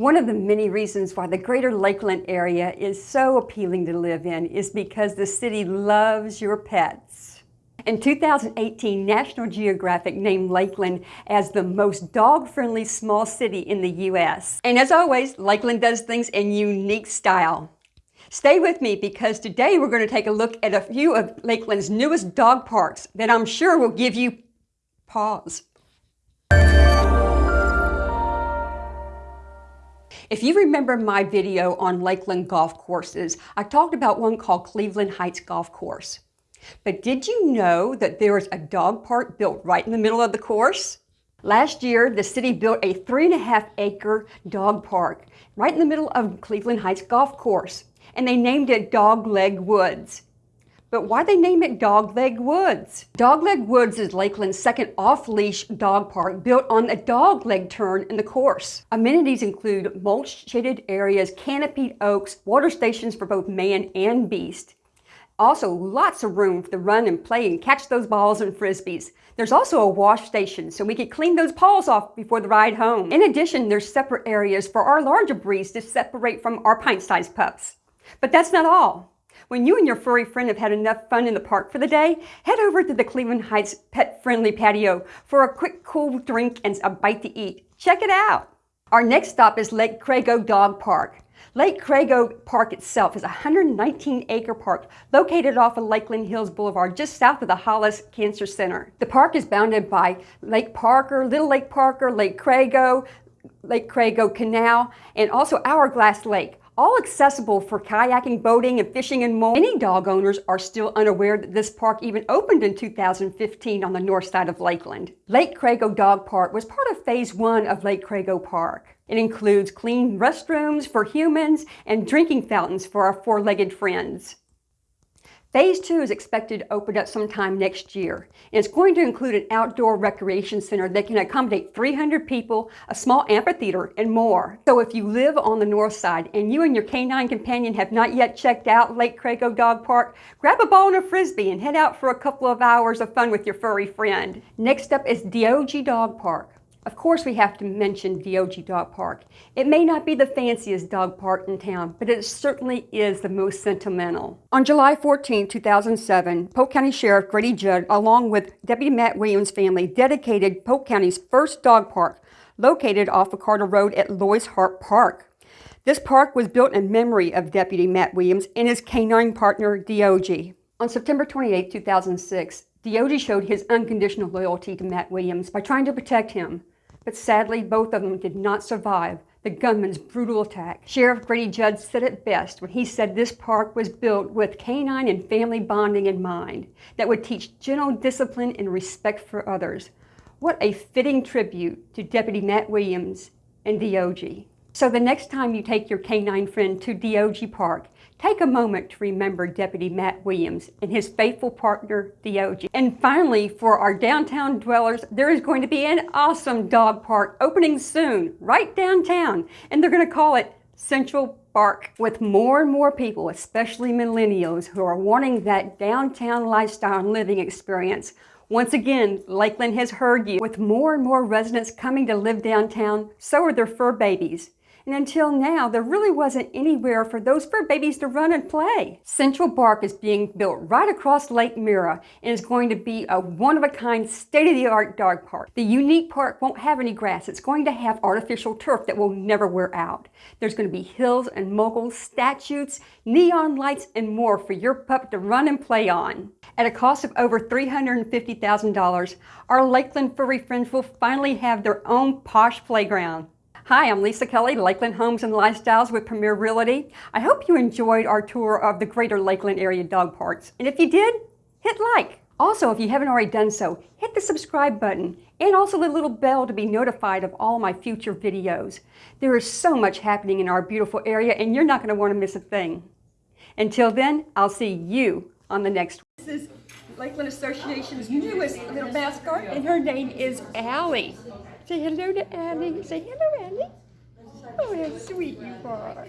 One of the many reasons why the greater Lakeland area is so appealing to live in is because the city loves your pets. In 2018, National Geographic named Lakeland as the most dog-friendly small city in the U.S. And as always, Lakeland does things in unique style. Stay with me because today we're going to take a look at a few of Lakeland's newest dog parks that I'm sure will give you pause. If you remember my video on Lakeland golf courses, I talked about one called Cleveland Heights Golf Course. But did you know that there is a dog park built right in the middle of the course? Last year, the city built a three and a half acre dog park right in the middle of Cleveland Heights Golf Course, and they named it Dog Leg Woods. But why they name it Dogleg Woods? Dogleg Woods is Lakeland's second off-leash dog park built on a dogleg turn in the course. Amenities include mulch-shaded areas, canopied oaks, water stations for both man and beast. Also, lots of room to run and play and catch those balls and frisbees. There's also a wash station, so we can clean those paws off before the ride home. In addition, there's separate areas for our larger breeds to separate from our pint-sized pups. But that's not all. When you and your furry friend have had enough fun in the park for the day, head over to the Cleveland Heights Pet Friendly Patio for a quick cool drink and a bite to eat. Check it out. Our next stop is Lake Crago Dog Park. Lake Crago Park itself is a 119-acre park located off of Lakeland Hills Boulevard just south of the Hollis Cancer Center. The park is bounded by Lake Parker, Little Lake Parker, Lake Crago, Lake Crago Canal, and also Hourglass Lake all accessible for kayaking, boating, and fishing and more. Many dog owners are still unaware that this park even opened in 2015 on the north side of Lakeland. Lake Crago Dog Park was part of Phase 1 of Lake Crago Park. It includes clean restrooms for humans and drinking fountains for our four-legged friends. Phase two is expected to open up sometime next year. And it's going to include an outdoor recreation center that can accommodate 300 people, a small amphitheater, and more. So if you live on the north side and you and your canine companion have not yet checked out Lake Crago Dog Park, grab a ball and a frisbee and head out for a couple of hours of fun with your furry friend. Next up is Diogi Dog Park. Of course we have to mention Diogi Dog Park. It may not be the fanciest dog park in town, but it certainly is the most sentimental. On July 14, 2007, Polk County Sheriff Grady Judd, along with Deputy Matt Williams' family, dedicated Polk County's first dog park, located off of Carter Road at Lois Hart Park. This park was built in memory of Deputy Matt Williams and his canine partner, Diogi. On September 28, 2006, Diogi showed his unconditional loyalty to Matt Williams by trying to protect him. But sadly, both of them did not survive the gunman's brutal attack. Sheriff Grady Judd said it best when he said this park was built with canine and family bonding in mind that would teach gentle discipline and respect for others. What a fitting tribute to Deputy Matt Williams and Diogi. So the next time you take your canine friend to Diogi Park, take a moment to remember Deputy Matt Williams and his faithful partner, Diogi. And finally, for our downtown dwellers, there is going to be an awesome dog park opening soon, right downtown, and they're going to call it Central Park. With more and more people, especially millennials, who are wanting that downtown lifestyle and living experience, once again, Lakeland has heard you. With more and more residents coming to live downtown, so are their fur babies. And until now, there really wasn't anywhere for those fur babies to run and play. Central Park is being built right across Lake Mirror and is going to be a one-of-a-kind, state-of-the-art dog park. The unique park won't have any grass. It's going to have artificial turf that will never wear out. There's going to be hills and moguls, statues, neon lights, and more for your pup to run and play on. At a cost of over $350,000, our Lakeland furry friends will finally have their own posh playground. Hi, I'm Lisa Kelly, Lakeland Homes and Lifestyles with Premier Realty. I hope you enjoyed our tour of the greater Lakeland area dog parks. And if you did, hit like. Also, if you haven't already done so, hit the subscribe button and also the little bell to be notified of all my future videos. There is so much happening in our beautiful area and you're not going to want to miss a thing. Until then, I'll see you on the next one. This is Lakeland Association's newest little mascot and her name is Allie. Say hello to Annie. Say hello, Annie. Oh, how sweet you are.